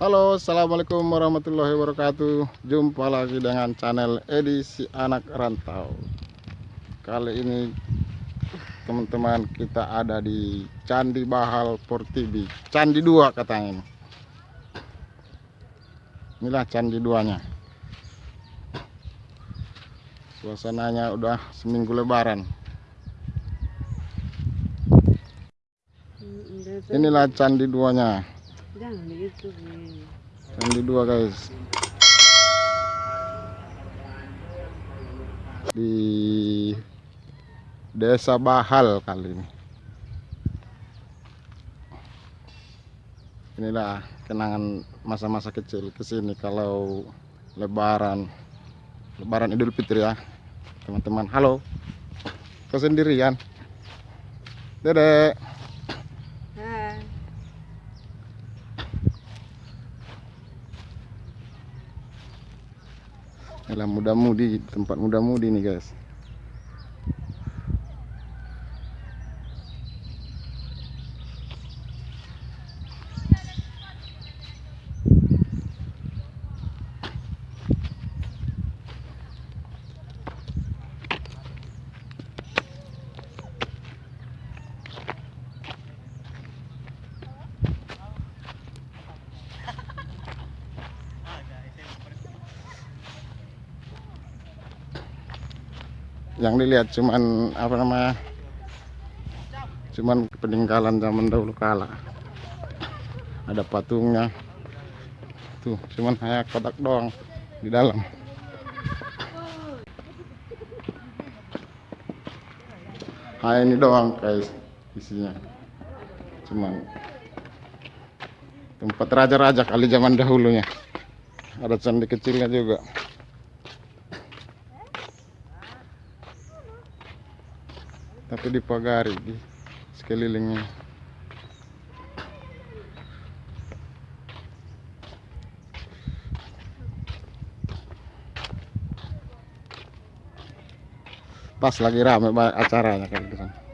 Halo assalamualaikum warahmatullahi wabarakatuh. Jumpa lagi dengan channel edisi anak rantau. Kali ini teman-teman kita ada di Candi Bahal Portibi Candi 2 katanya ini. Inilah Candi 2 nya Suasananya udah seminggu lebaran. Inilah Candi 2 nya Jangan. Candi 2 guys. Di Desa Bahal kali ini. Inilah kenangan masa-masa kecil ke sini kalau lebaran. Lebaran Idul Fitri ya Teman-teman. Halo. Kau sendirian Dedek Hai. Inilah muda-mudi tempat muda-mudi nih guys yang dilihat cuman apa namanya cuman peninggalan zaman dahulu kala. Ada patungnya. Tuh cuman hanya kotak doang di dalam. Hanya ini doang guys isinya. Cuman tempat raja-raja kali zaman dahulunya. Ada candi kecilnya juga tapi dipagari di sekelilingnya. Pas lagi rame acaranya di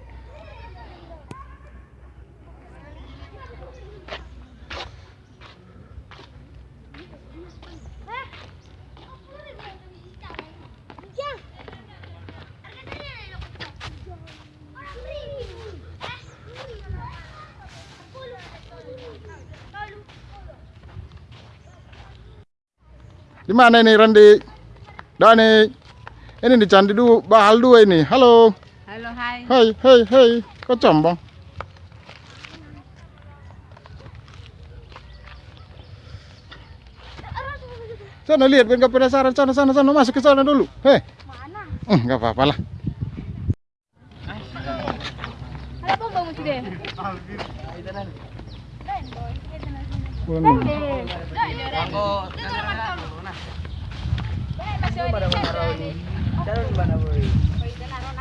di mana ini Randi? Dani ini di Candi dua Bahal dua ini. Halo. Halo, hai. hai hai hai. Kau combong sana lihat biar nggak penasaran. Sana sana sana. Masuk ke sana dulu. Hei. Mana? Hmm, nggak apa-apa lah Ano ba naman araw ni? Daron ba na worry? Pwede na ron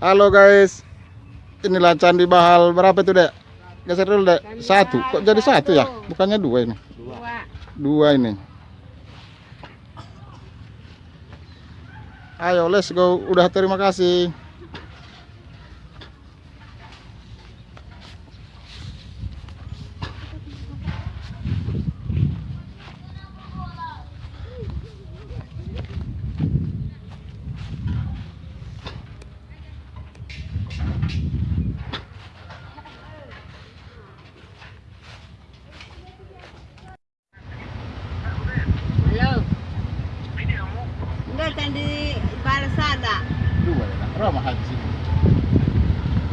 Halo guys, inilah Candi Bahal berapa itu dek? Geser dulu dek. Satu, kok jadi satu ya? Bukannya dua ini? Dua. Dua ini. Ayo, let's go. Udah terima kasih.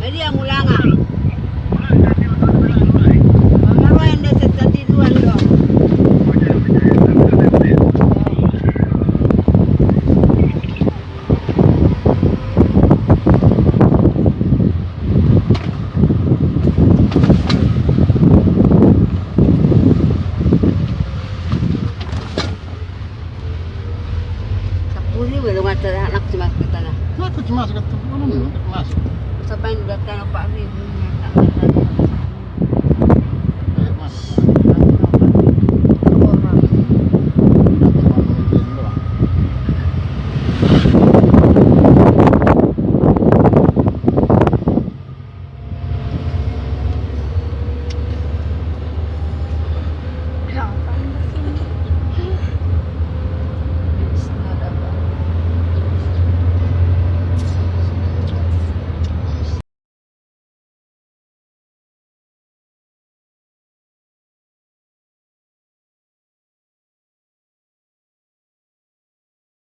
Media mulanga. Wanaroende setatidu ando. Sepuluh ribu lu ngajar sabay nagkano pa rin.